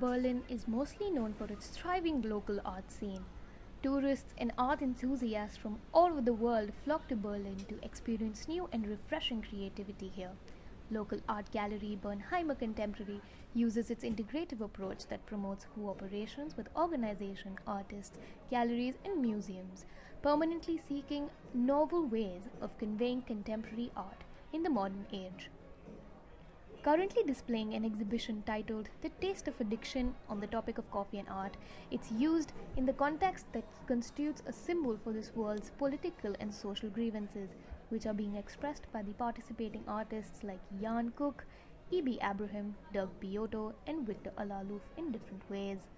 Berlin is mostly known for its thriving local art scene. Tourists and art enthusiasts from all over the world flock to Berlin to experience new and refreshing creativity here. Local art gallery Bernheimer Contemporary uses its integrative approach that promotes cooperations with organizations, artists, galleries, and museums, permanently seeking novel ways of conveying contemporary art in the modern age currently displaying an exhibition titled The Taste of Addiction on the topic of coffee and art. It's used in the context that constitutes a symbol for this world's political and social grievances, which are being expressed by the participating artists like Jan Cook, E.B. Abraham, Doug Biotto, and Victor Alaluf in different ways.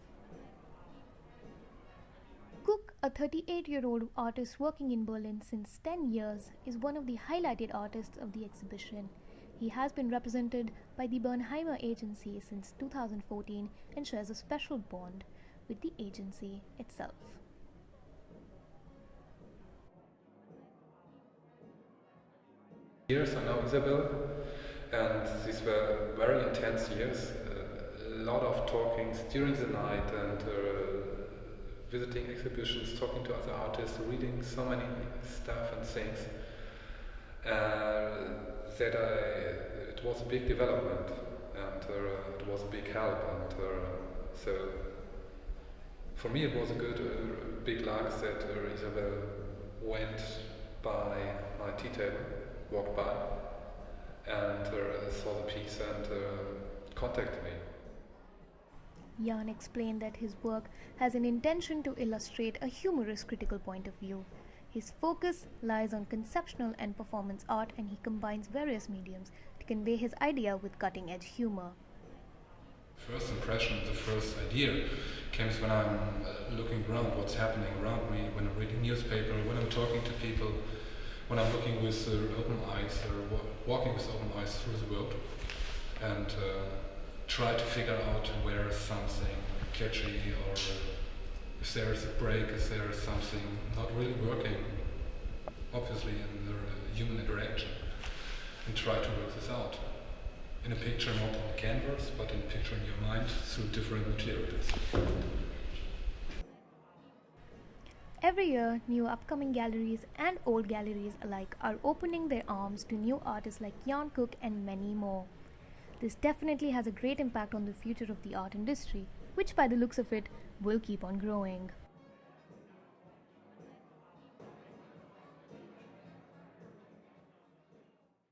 Cook, a 38 year old artist working in Berlin since 10 years, is one of the highlighted artists of the exhibition. He has been represented by the Bernheimer Agency since 2014 and shares a special bond with the agency itself. Years are now Isabel, and these were very intense years. Uh, a lot of talkings during the night and uh, visiting exhibitions, talking to other artists, reading so many stuff and things. Uh, that I, it was a big development and uh, it was a big help and uh, so for me it was a good uh, big luck that uh, Isabel went by my tea table, walked by and uh, saw the piece and contacted me. Jan explained that his work has an intention to illustrate a humorous critical point of view his focus lies on conceptual and performance art, and he combines various mediums to convey his idea with cutting edge humor. First impression, the first idea comes when I'm uh, looking around what's happening around me, when I'm reading newspaper, when I'm talking to people, when I'm looking with uh, open eyes or walking with open eyes through the world, and uh, try to figure out where something catchy or uh, if there is a break, if there is something not really working, obviously in the human interaction, and try to work this out. In a picture, not on the canvas, but in a picture in your mind through different materials. Every year, new upcoming galleries and old galleries alike are opening their arms to new artists like Jan Cook and many more. This definitely has a great impact on the future of the art industry, which by the looks of it will keep on growing.